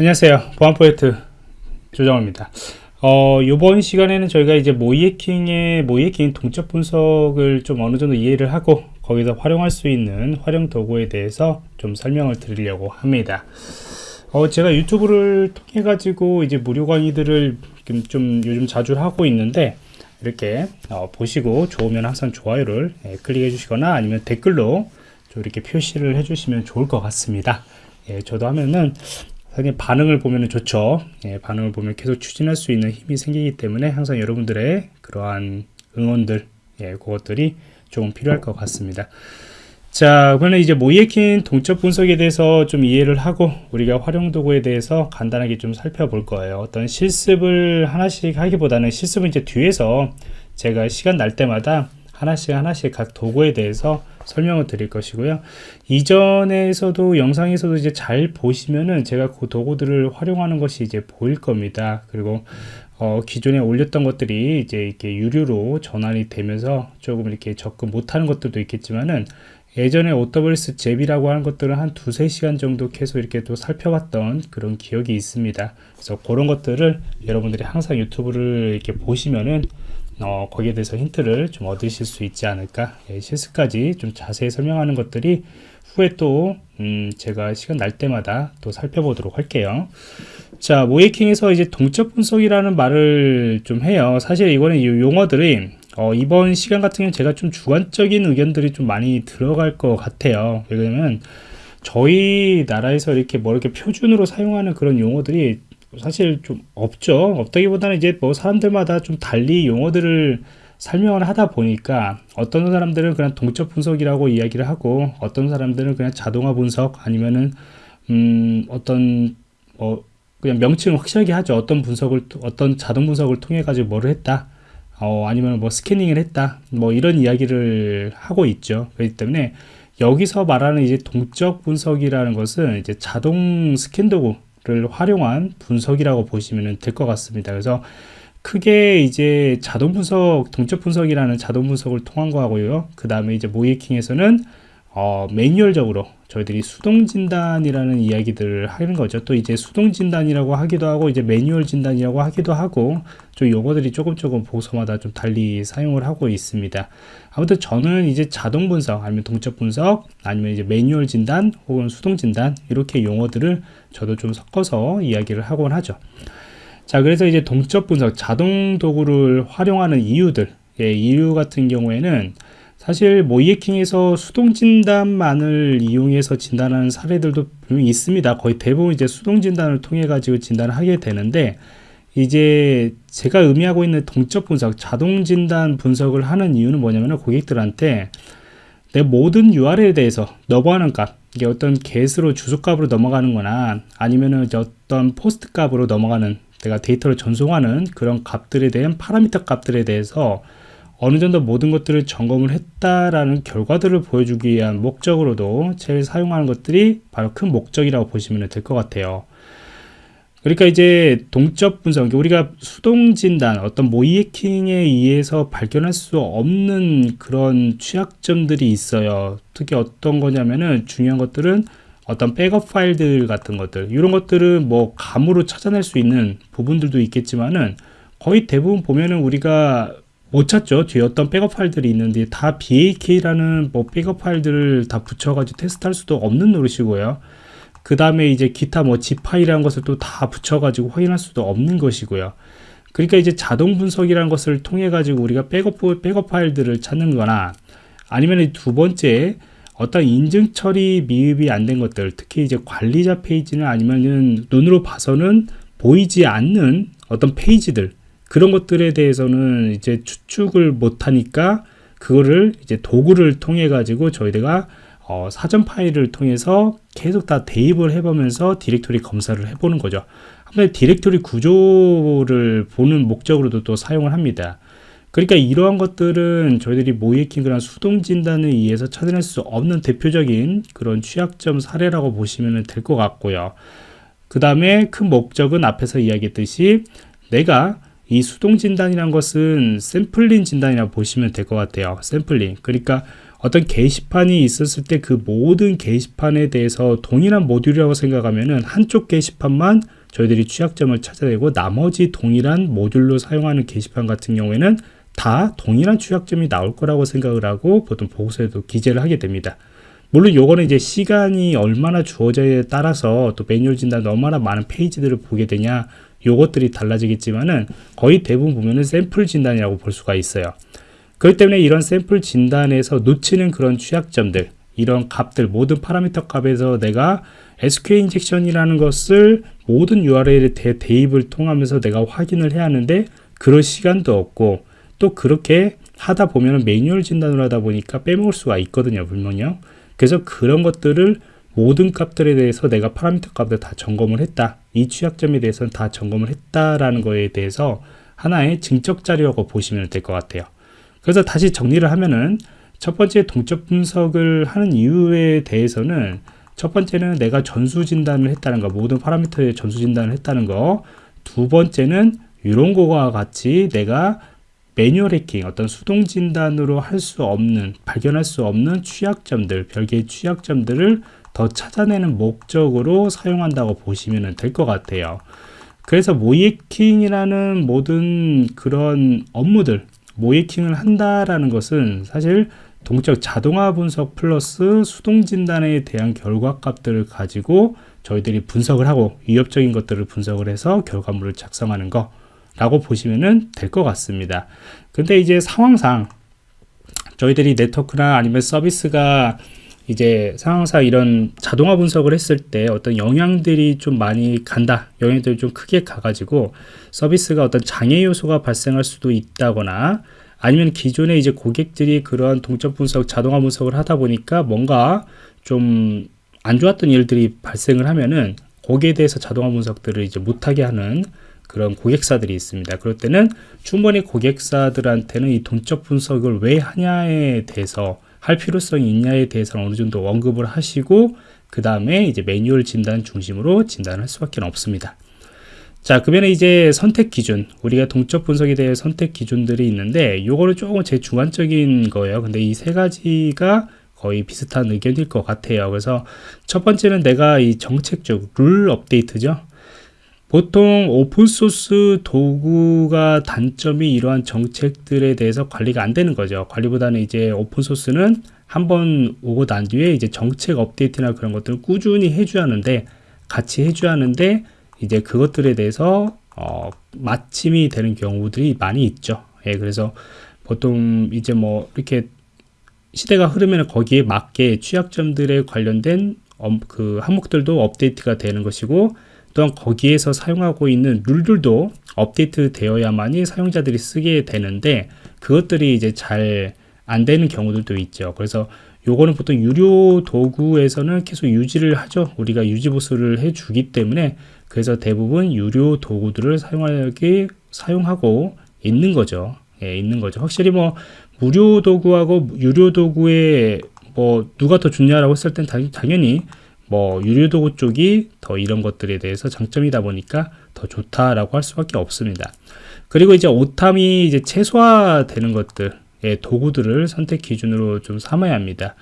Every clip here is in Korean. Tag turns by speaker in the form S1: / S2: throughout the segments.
S1: 안녕하세요. 보안 프로젝트 조정호입니다. 어, 이번 시간에는 저희가 이제 모이해킹의 모이해킹 동적 분석을 좀 어느 정도 이해를 하고 거기서 활용할 수 있는 활용 도구에 대해서 좀 설명을 드리려고 합니다. 어, 제가 유튜브를 통해 가지고 이제 무료 강의들을 좀 요즘 자주 하고 있는데 이렇게 어, 보시고 좋으면 항상 좋아요를 예, 클릭해 주시거나 아니면 댓글로 좀 이렇게 표시를 해 주시면 좋을 것 같습니다. 예, 저도 하면은 상당히 반응을 보면 좋죠. 예, 반응을 보면 계속 추진할 수 있는 힘이 생기기 때문에 항상 여러분들의 그러한 응원들 예, 그것들이 조금 필요할 것 같습니다. 자 그러면 이제 모이에킨 동적 분석에 대해서 좀 이해를 하고 우리가 활용 도구에 대해서 간단하게 좀 살펴볼 거예요. 어떤 실습을 하나씩 하기보다는 실습은 이제 뒤에서 제가 시간 날 때마다 하나씩 하나씩 각 도구에 대해서 설명을 드릴 것이고요 이전에서도 영상에서도 이제 잘 보시면은 제가 그 도구들을 활용하는 것이 이제 보일 겁니다 그리고 어, 기존에 올렸던 것들이 이제 이렇게 유료로 전환이 되면서 조금 이렇게 접근 못하는 것들도 있겠지만은 예전에 OWS 잽이라고 하는 것들은 한 두세 시간 정도 계속 이렇게 또 살펴봤던 그런 기억이 있습니다. 그래서 그런 것들을 여러분들이 항상 유튜브를 이렇게 보시면은 어, 거기에 대해서 힌트를 좀 얻으실 수 있지 않을까? 예, 실습까지 좀 자세히 설명하는 것들이 후에 또 음, 제가 시간 날 때마다 또 살펴보도록 할게요. 자 모이킹에서 이제 동적 분석이라는 말을 좀 해요. 사실 이거는 이 용어들이 어, 이번 시간 같은 경우는 제가 좀 주관적인 의견들이 좀 많이 들어갈 것 같아요. 왜냐면 저희 나라에서 이렇게 뭐 이렇게 표준으로 사용하는 그런 용어들이 사실 좀 없죠. 없다기보다는 이제 뭐 사람들마다 좀 달리 용어들을 설명을 하다 보니까 어떤 사람들은 그냥 동적 분석이라고 이야기를 하고 어떤 사람들은 그냥 자동화 분석 아니면은 음 어떤 뭐 그냥 명칭을 확실하게 하죠. 어떤 분석을 어떤 자동 분석을 통해 가지고 뭐를 했다. 어 아니면 뭐 스캐닝을 했다. 뭐 이런 이야기를 하고 있죠. 그렇기 때문에 여기서 말하는 이제 동적 분석이라는 것은 이제 자동 스캔 도구 를 활용한 분석이라고 보시면 될 것 같습니다. 그래서 크게 이제 자동 분석, 동적 분석이라는 자동 분석을 통한 거하고요. 그 다음에 이제 모이킹에서는 어, 매뉴얼적으로 저희들이 수동 진단이라는 이야기들을 하는 거죠. 또 이제 수동 진단이라고 하기도 하고 이제 매뉴얼 진단이라고 하기도 하고 좀 용어들이 조금 조금 보고서마다 좀 달리 사용을 하고 있습니다. 아무튼 저는 이제 자동 분석 아니면 동적 분석 아니면 이제 매뉴얼 진단 혹은 수동 진단 이렇게 용어들을 저도 좀 섞어서 이야기를 하곤 하죠. 자 그래서 이제 동적 분석 자동 도구를 활용하는 이유들 예, 이유 같은 경우에는 사실 모이에킹에서 수동 진단만을 이용해서 진단하는 사례들도 분명히 있습니다. 거의 대부분 이제 수동 진단을 통해 가지고 진단을 하게 되는데 이제 제가 의미하고 있는 동적 분석, 자동 진단 분석을 하는 이유는 뭐냐면 고객들한테 내 모든 URL에 대해서 넘어가는 값, 이게 어떤 get으로 주소값으로 넘어가는 거나 아니면은 어떤 post 값으로 넘어가는 내가 데이터를 전송하는 그런 값들에 대한 파라미터 값들에 대해서 어느 정도 모든 것들을 점검을 했다라는 결과들을 보여주기 위한 목적으로도 제일 사용하는 것들이 바로 큰 목적이라고 보시면 될 것 같아요. 그러니까 이제 동적 분석, 우리가 수동 진단, 어떤 모의해킹에 의해서 발견할 수 없는 그런 취약점들이 있어요. 특히 어떤 거냐면은 중요한 것들은 어떤 백업 파일들 같은 것들, 이런 것들은 뭐 감으로 찾아낼 수 있는 부분들도 있겠지만은 거의 대부분 보면은 우리가 못 찾죠. 뒤에 어떤 백업 파일들이 있는데 다 BAK라는 뭐 백업 파일들을 다 붙여가지고 테스트할 수도 없는 노릇이고요. 그 다음에 이제 기타 뭐 zip 파일이라는 것을 또 다 붙여가지고 확인할 수도 없는 것이고요. 그러니까 이제 자동 분석이라는 것을 통해 가지고 우리가 백업, 백업 파일들을 찾는 거나 아니면 두 번째 어떤 인증 처리 미흡이 안 된 것들 특히 이제 관리자 페이지는 아니면은 눈으로 봐서는 보이지 않는 어떤 페이지들 그런 것들에 대해서는 이제 추측을 못하니까 그거를 이제 도구를 통해 가지고 저희가 어, 사전 파일을 통해서 계속 다 대입을 해보면서 디렉토리 검사를 해보는 거죠. 한번 디렉토리 구조를 보는 목적으로도 또 사용을 합니다. 그러니까 이러한 것들은 저희들이 모이킹 그 수동 진단에 의해서 찾아낼 수 없는 대표적인 그런 취약점 사례라고 보시면 될 것 같고요. 그 다음에 큰 목적은 앞에서 이야기했듯이 내가 이 수동 진단이란 것은 샘플링 진단이라고 보시면 될 것 같아요 샘플링 그러니까 어떤 게시판이 있었을 때 그 모든 게시판에 대해서 동일한 모듈이라고 생각하면은 한쪽 게시판만 저희들이 취약점을 찾아내고 나머지 동일한 모듈로 사용하는 게시판 같은 경우에는 다 동일한 취약점이 나올 거라고 생각을 하고 보통 보고서에도 기재를 하게 됩니다. 물론 요거는 이제 시간이 얼마나 주어져에 따라서 또 매뉴얼 진단 얼마나 많은 페이지들을 보게 되냐 요것들이 달라지겠지만은 거의 대부분 보면은 샘플 진단이라고 볼 수가 있어요. 그렇기 때문에 이런 샘플 진단에서 놓치는 그런 취약점들 이런 값들 모든 파라미터 값에서 내가 SQL 인젝션이라는 것을 모든 URL에 대, 대입을 통하면서 내가 확인을 해야 하는데 그럴 시간도 없고 또 그렇게 하다 보면 매뉴얼 진단을 하다 보니까 빼먹을 수가 있거든요 분명히요 그래서 그런 것들을 모든 값들에 대해서 내가 파라미터 값을 다 점검을 했다. 이 취약점에 대해서는 다 점검을 했다라는 거에 대해서 하나의 증적 자료라고 보시면 될 것 같아요. 그래서 다시 정리를 하면은 첫 번째 동적 분석을 하는 이유에 대해서는 첫 번째는 내가 전수 진단을 했다는 거 모든 파라미터의 전수 진단을 했다는 거 두 번째는 이런 거와 같이 내가 매뉴얼 해킹 어떤 수동 진단으로 할 수 없는 발견할 수 없는 취약점들 별개의 취약점들을 더 찾아내는 목적으로 사용한다고 보시면 될 것 같아요. 그래서 모이킹이라는 모든 그런 업무들 모이킹을 한다라는 것은 사실 동적 자동화 분석 플러스 수동 진단에 대한 결과값들을 가지고 저희들이 분석을 하고 위협적인 것들을 분석을 해서 결과물을 작성하는 거 라고 보시면 될 것 같습니다. 근데 이제 상황상 저희들이 네트워크나 아니면 서비스가 이제 상황상 이런 자동화 분석을 했을 때 어떤 영향들이 좀 많이 간다 영향들이 좀 크게 가가지고 서비스가 어떤 장애 요소가 발생할 수도 있다거나 아니면 기존에 이제 고객들이 그러한 동적 분석 자동화 분석을 하다 보니까 뭔가 좀 안 좋았던 일들이 발생을 하면은 거기에 대해서 자동화 분석들을 이제 못하게 하는 그런 고객사들이 있습니다. 그럴 때는 충분히 고객사들한테는 이 동적 분석을 왜 하냐에 대해서 할 필요성이 있냐에 대해서는 어느 정도 언급을 하시고 그 다음에 이제 매뉴얼 진단 중심으로 진단할 수밖에 없습니다. 자, 그러면 이제 선택 기준, 우리가 동적 분석에 대해 선택 기준들이 있는데, 요거는 조금 제 주관적인 거예요. 근데 이 세 가지가 거의 비슷한 의견일 것 같아요. 그래서 첫 번째는 내가 이 정책적 룰 업데이트죠. 보통 오픈소스 도구가 단점이 이러한 정책들에 대해서 관리가 안 되는 거죠. 관리보다는 이제 오픈소스는 한번 오고 난 뒤에 이제 정책 업데이트나 그런 것들을 꾸준히 해줘야 하는데 같이 해줘야 하는데 이제 그것들에 대해서 어, 마침이 되는 경우들이 많이 있죠. 예, 그래서 보통 이제 뭐 이렇게 시대가 흐르면 거기에 맞게 취약점들에 관련된 어, 그 항목들도 업데이트가 되는 것이고 또한 거기에서 사용하고 있는 룰들도 업데이트 되어야만이 사용자들이 쓰게 되는데 그것들이 이제 잘 안 되는 경우들도 있죠. 그래서 요거는 보통 유료 도구에서는 계속 유지를 하죠. 우리가 유지 보수를 해 주기 때문에 그래서 대부분 유료 도구들을 사용하기 사용하고 있는 거죠. 예, 있는 거죠. 확실히 뭐 무료 도구하고 유료 도구에 뭐 누가 더 좋냐라고 했을 땐 당연히 뭐 유료도구 쪽이 더 이런 것들에 대해서 장점이다 보니까 더 좋다라고 할 수밖에 없습니다. 그리고 이제 오탐이 이제 최소화되는 것들, 의 도구들을 선택 기준으로 좀 삼아야 합니다.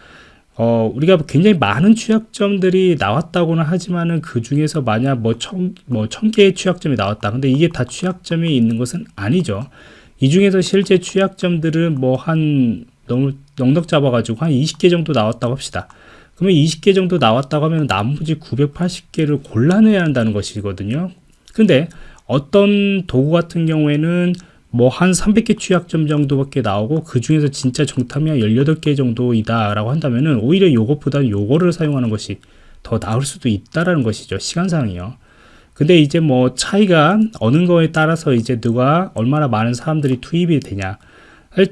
S1: 어, 우리가 굉장히 많은 취약점들이 나왔다고는 하지만은 그 중에서 만약 뭐 천, 뭐 천 개의 취약점이 나왔다. 근데 이게 다 취약점이 있는 것은 아니죠. 이 중에서 실제 취약점들은 뭐 한 너무 넉넉 잡아가지고 한 20개 정도 나왔다고 합시다. 그러면 20개 정도 나왔다고 하면 나머지 980개를 골라내야 한다는 것이거든요. 근데 어떤 도구 같은 경우에는 뭐 한 300개 취약점 정도밖에 나오고 그 중에서 진짜 정탐이 한 18개 정도이다 라고 한다면은 오히려 요것보다 요거를 사용하는 것이 더 나을 수도 있다라는 것이죠. 시간상이요. 근데 이제 뭐 차이가 어느 거에 따라서 이제 누가 얼마나 많은 사람들이 투입이 되냐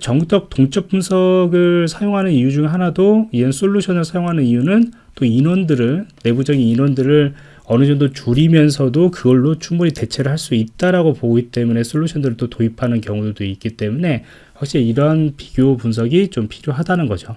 S1: 정적 동적 분석을 사용하는 이유 중 하나도 이런 솔루션을 사용하는 이유는 또 인원들을 내부적인 인원들을 어느 정도 줄이면서도 그걸로 충분히 대체를 할 수 있다라고 보기 때문에 솔루션들을 또 도입하는 경우도 있기 때문에 확실히 이런 비교 분석이 좀 필요하다는 거죠.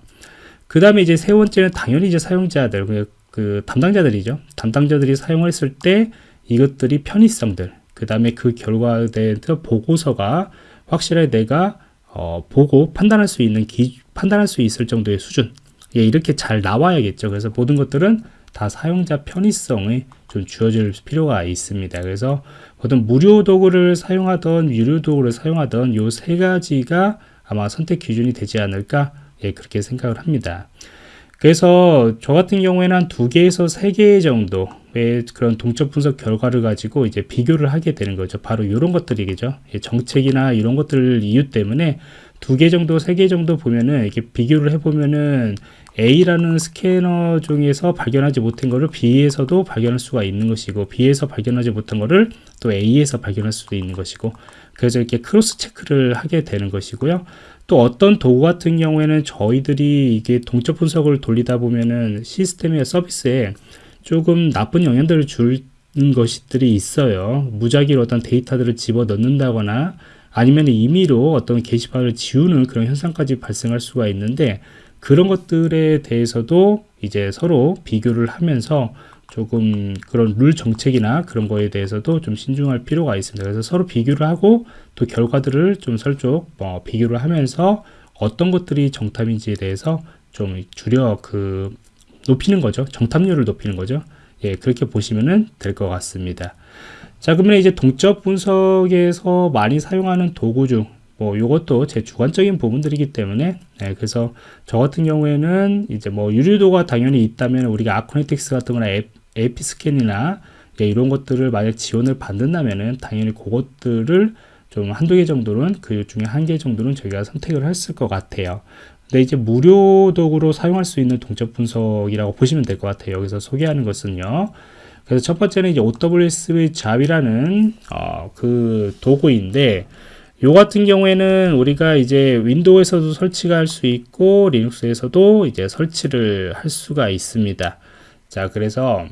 S1: 그 다음에 이제 세 번째는 당연히 이제 사용자들, 그, 그 담당자들이죠. 담당자들이 사용했을 때 이것들이 편의성들, 그 다음에 그 결과에 대해서 보고서가 확실하게 내가 어, 보고 판단할 수 있는 기, 판단할 수 있을 정도의 수준 예, 이렇게 잘 나와야겠죠. 그래서 모든 것들은 다 사용자 편의성이 좀 주어질 필요가 있습니다. 그래서 보통 무료 도구를 사용하던 유료 도구를 사용하던 요 세 가지가 아마 선택 기준이 되지 않을까 예, 그렇게 생각을 합니다. 그래서 저 같은 경우에는 한 두 개에서 세 개 정도 의 그런 동적 분석 결과를 가지고 이제 비교를 하게 되는 거죠. 바로 이런 것들이겠죠. 예, 정책이나 이런 것들 이유 때문에 두 개 정도, 세 개 정도 보면은 이렇게 비교를 해보면은 A라는 스캐너 중에서 발견하지 못한 것을 B에서도 발견할 수가 있는 것이고 B에서 발견하지 못한 것을 또 A에서 발견할 수도 있는 것이고 그래서 이렇게 cross check를 하게 되는 것이고요. 또 어떤 도구 같은 경우에는 저희들이 이게 동적 분석을 돌리다 보면은 시스템의 서비스에 조금 나쁜 영향들을 주는 것들이 있어요. 무작위로 어떤 데이터들을 집어 넣는다거나 아니면 임의로 어떤 게시판을 지우는 그런 현상까지 발생할 수가 있는데 그런 것들에 대해서도 이제 서로 비교를 하면서 조금 그런 룰 정책이나 그런 거에 대해서도 좀 신중할 필요가 있습니다. 그래서 서로 비교를 하고 또 결과들을 좀 설쪽 뭐 비교를 하면서 어떤 것들이 정답인지에 대해서 좀 줄여 그 높이는 거죠. 정답률을 높이는 거죠. 예, 그렇게 보시면 될 것 같습니다. 자, 그러면 이제 동적 분석에서 많이 사용하는 도구 중, 뭐, 요것도 제 주관적인 부분들이기 때문에, 네, 그래서 저 같은 경우에는 이제 뭐, 유료도가 당연히 있다면 우리가 아코네틱스 같은 거나 에 피스캔이나 예, 이런 것들을 만약 지원을 받는다면은 당연히 그것들을 좀 한두 개 정도는 그 중에 한 개 정도는 저희가 선택을 했을 것 같아요. 근데 이제 무료 도구로 사용할 수 있는 동적 분석이라고 보시면 될 것 같아요. 여기서 소개하는 것은요. 그래서 첫 번째는 이제 OWS 잡이라는 어, 그 도구인데 요 같은 경우에는 우리가 이제 윈도우에서도 설치가 할 수 있고 리눅스에서도 이제 설치를 할 수가 있습니다. 자, 그래서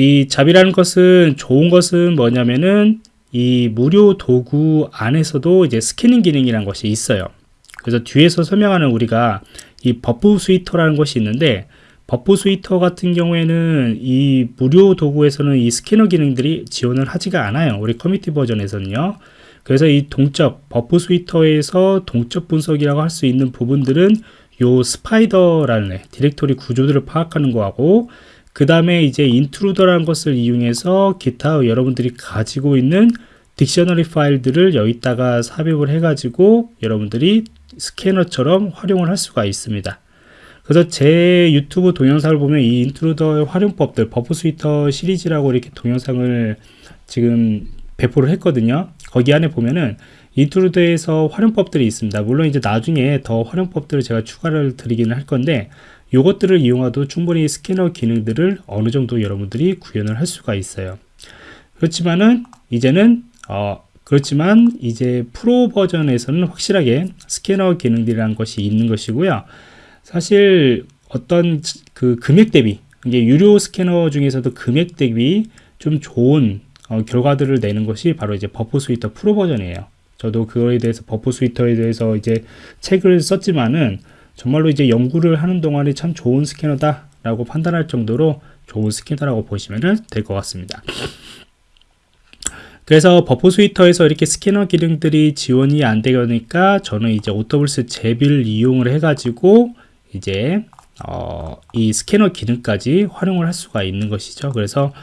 S1: 이 ZAP이라는 것은 좋은 것은 뭐냐면은 이 무료 도구 안에서도 이제 스캐닝 기능이라는 것이 있어요. 그래서 뒤에서 설명하는 우리가 이 Burp Suite라는 것이 있는데 Burp Suite 같은 경우에는 이 무료 도구에서는 이 스캐너 기능들이 지원을 하지가 않아요. 우리 커뮤니티 버전에서는요. 그래서 이 동적 Burp Suite에서 동적 분석이라고 할 수 있는 부분들은 요 Spider라는 디렉토리 구조들을 파악하는 거하고 그 다음에 이제 Intruder라는 것을 이용해서 기타 여러분들이 가지고 있는 dictionary 파일들을 여기다가 삽입을 해가지고 여러분들이 스캐너처럼 활용을 할 수가 있습니다. 그래서 제 유튜브 동영상을 보면 이 Intruder의 활용법들, Burp Suite 시리즈라고 이렇게 동영상을 지금 배포를 했거든요. 거기 안에 보면은 Intruder에서 활용법들이 있습니다. 물론 이제 나중에 더 활용법들을 제가 추가를 드리기는 할 건데 이것들을 이용하도 충분히 스캐너 기능들을 어느 정도 여러분들이 구현을 할 수가 있어요. 그렇지만은 이제는 어 그렇지만 이제 프로 버전에서는 확실하게 스캐너 기능들이라는 것이 있는 것이고요. 사실 어떤 그 금액 대비 이게 유료 스캐너 중에서도 금액 대비 좀 좋은 어, 결과들을 내는 것이 바로 이제 Burp Suite 프로 버전이에요. 저도 그거에 대해서 Burp Suite에 대해서 이제 책을 썼지만은 정말로 이제 연구를 하는 동안에 참 좋은 스캐너다 라고 판단할 정도로 좋은 스캐너라고 보시면 될 것 같습니다. 그래서 Burp Suite에서 이렇게 스캐너 기능들이 지원이 안 되니까 저는 이제 OWASP ZAP을 이용을 해가지고 이제 어, 이 스캐너 기능까지 활용을 할 수가 있는 것이죠. 그래서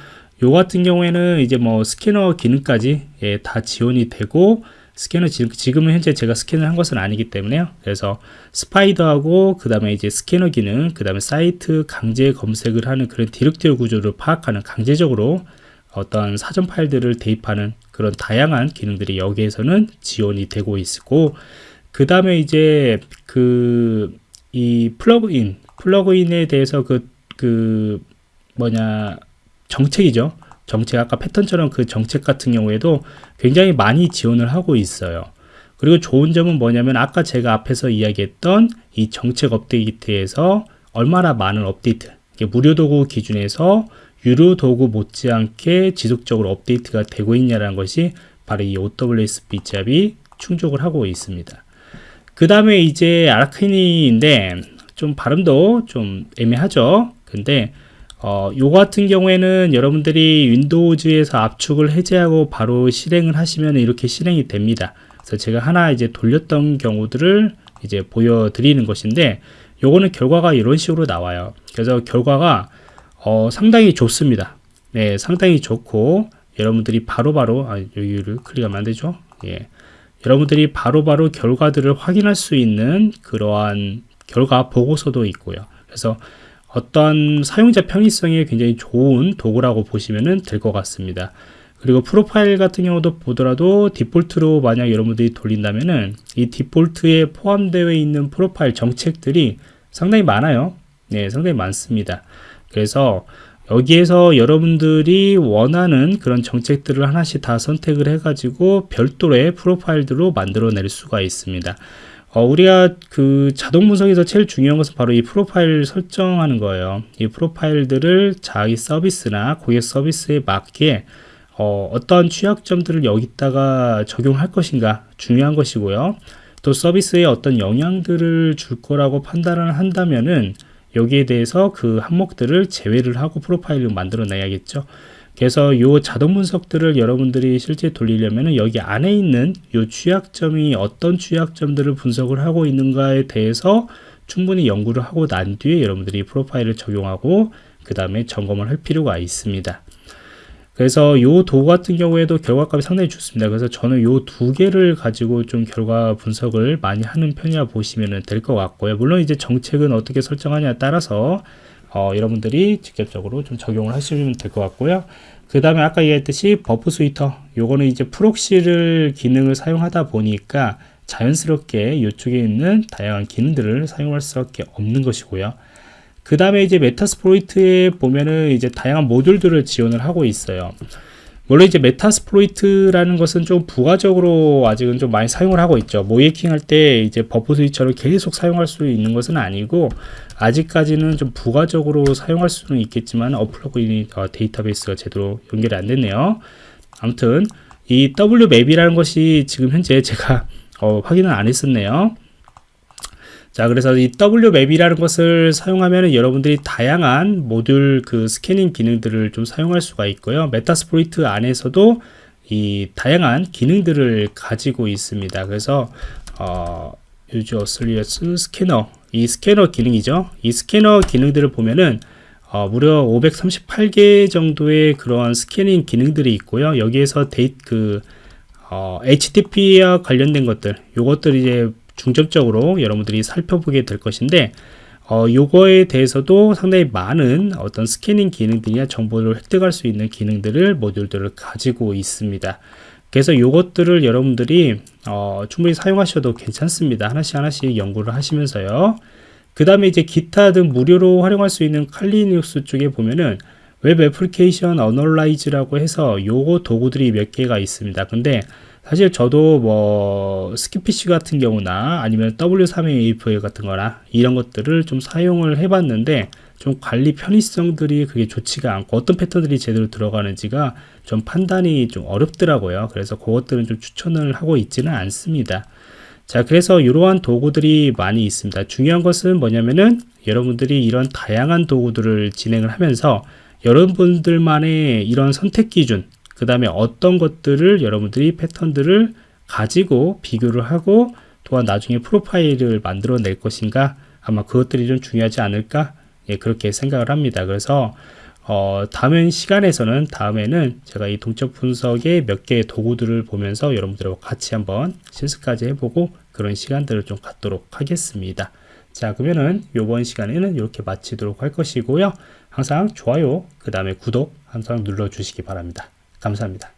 S1: 요 같은 경우에는 이제 뭐 스캐너 기능까지 예, 다 지원이 되고 스캐너 지금 은 현재 제가 스캔을 한 것은 아니기 때문에요. 그래서 Spider하고 그 다음에 이제 스캐너 기능, 그 다음에 사이트 강제 검색을 하는 그런 디렉토리 구조를 파악하는 강제적으로 어떤 사전 파일들을 대입하는 그런 다양한 기능들이 여기에서는 지원이 되고 있고 그 다음에 이제 그 이 플러그인 플러그인에 대해서 그, 그 뭐냐 정책이죠 정책 아까 패턴처럼 그 정책 같은 경우에도 굉장히 많이 지원을 하고 있어요. 그리고 좋은 점은 뭐냐면 아까 제가 앞에서 이야기했던 이 정책 업데이트에서 얼마나 많은 업데이트 무료 도구 기준에서 유료 도구 못지않게 지속적으로 업데이트가 되고 있냐는 것이 바로 이 OWS 빗잡이 충족을 하고 있습니다. 그 다음에 이제 아르카니인데 좀 발음도 좀 애매하죠. 근데 어, 요 같은 경우에는 여러분들이 윈도우즈에서 압축을 해제하고 바로 실행을 하시면 이렇게 실행이 됩니다. 그래서 제가 하나 이제 돌렸던 경우들을 이제 보여드리는 것인데 요거는 결과가 이런 식으로 나와요. 그래서 결과가 어, 상당히 좋습니다. 네, 상당히 좋고 여러분들이 바로바로 바로, 아, 여기를 클릭하면 안 되죠. 예. 여러분들이 바로바로 바로 결과들을 확인할 수 있는 그러한 결과 보고서도 있고요. 그래서 어떤 사용자 편의성에 굉장히 좋은 도구라고 보시면 될 것 같습니다. 그리고 프로파일 같은 경우도 보더라도 디폴트로 만약 여러분들이 돌린다면은 이 디폴트에 포함되어 있는 프로파일 정책들이 상당히 많아요. 네, 상당히 많습니다. 그래서 여기에서 여러분들이 원하는 그런 정책들을 하나씩 다 선택을 해가지고 별도의 프로파일들로 만들어낼 수가 있습니다. 어, 우리가 그 자동 분석에서 제일 중요한 것은 바로 이 프로파일 설정하는 거예요. 이 프로파일들을 자기 서비스나 고객 서비스에 맞게 어, 어떤 취약점들을 여기다가 적용할 것인가 중요한 것이고요. 또 서비스에 어떤 영향들을 줄 거라고 판단을 한다면은 여기에 대해서 그 항목들을 제외를 하고 프로파일을 만들어 놔야겠죠. 그래서 이 자동 분석들을 여러분들이 실제 돌리려면 여기 안에 있는 이 취약점이 어떤 취약점들을 분석을 하고 있는가에 대해서 충분히 연구를 하고 난 뒤에 여러분들이 프로파일을 적용하고 그 다음에 점검을 할 필요가 있습니다. 그래서 이 도구 같은 경우에도 결과값이 상당히 좋습니다. 그래서 저는 이두 개를 가지고 좀 결과 분석을 많이 하는 편이라 보시면 될 것 같고요. 물론 이제 정책은 어떻게 설정하냐에 따라서 어, 여러분들이 직접적으로 좀 적용을 하시면 될 것 같고요. 그 다음에 아까 얘기했듯이 Burp Suite 요거는 이제 프록시를 기능을 사용하다 보니까 자연스럽게 이쪽에 있는 다양한 기능들을 사용할 수밖에 없는 것이고요. 그 다음에 이제 Metasploit에 보면은 이제 다양한 모듈들을 지원을 하고 있어요. 물론 이제 Metasploit라는 것은 좀 부가적으로 아직은 좀 많이 사용을 하고 있죠. 모의해킹 할 때 이제 버프 스위처를 계속 사용할 수 있는 것은 아니고 아직까지는 좀 부가적으로 사용할 수는 있겠지만 어플러그인 어, 데이터베이스가 제대로 연결이 안 됐네요. 아무튼 이 WMap이라는 것이 지금 현재 제가 어, 확인을 안 했었네요. 자 그래서 이 WMap이라는 것을 사용하면 여러분들이 다양한 모듈 그 스캐닝 기능들을 좀 사용할 수가 있고요. Metasploit 안에서도 이 다양한 기능들을 가지고 있습니다. 그래서 어, auxiliary scanner 이 스캐너 기능이죠. 이 스캐너 기능들을 보면은 어, 무려 538개 정도의 그러한 스캐닝 기능들이 있고요. 여기에서 데이 그 어, HTTP와 관련된 것들 요것들 이제 중점적으로 여러분들이 살펴보게 될 것인데 어, 요거에 대해서도 상당히 많은 어떤 스캐닝 기능들이나 정보를 획득할 수 있는 기능들을 모듈들을 가지고 있습니다. 그래서 요것들을 여러분들이 어, 충분히 사용하셔도 괜찮습니다. 하나씩 하나씩 연구를 하시면서요. 그 다음에 이제 기타 등 무료로 활용할 수 있는 칼리눅스 쪽에 보면은 웹 애플리케이션 analyze라고 해서 요거 도구들이 몇 개가 있습니다. 근데 사실 저도 뭐 Skipfish 같은 경우나 아니면 W3AF 같은 거나 이런 것들을 좀 사용을 해봤는데 좀 관리 편의성들이 그게 좋지가 않고 어떤 패턴들이 제대로 들어가는지가 좀 판단이 좀 어렵더라고요. 그래서 그것들은 좀 추천을 하고 있지는 않습니다. 자, 그래서 이러한 도구들이 많이 있습니다. 중요한 것은 뭐냐면은 여러분들이 이런 다양한 도구들을 진행을 하면서 여러분들만의 이런 선택 기준, 그 다음에 어떤 것들을 여러분들이 패턴들을 가지고 비교를 하고 또한 나중에 프로파일을 만들어 낼 것인가 아마 그것들이 좀 중요하지 않을까? 예, 그렇게 생각을 합니다. 그래서 어, 다음 시간에서는 다음에는 제가 이 동적 분석의 몇 개의 도구들을 보면서 여러분들과 같이 한번 실습까지 해보고 그런 시간들을 좀 갖도록 하겠습니다. 자 그러면은 이번 시간에는 이렇게 마치도록 할 것이고요. 항상 좋아요 그 다음에 구독 항상 눌러 주시기 바랍니다 감사합니다.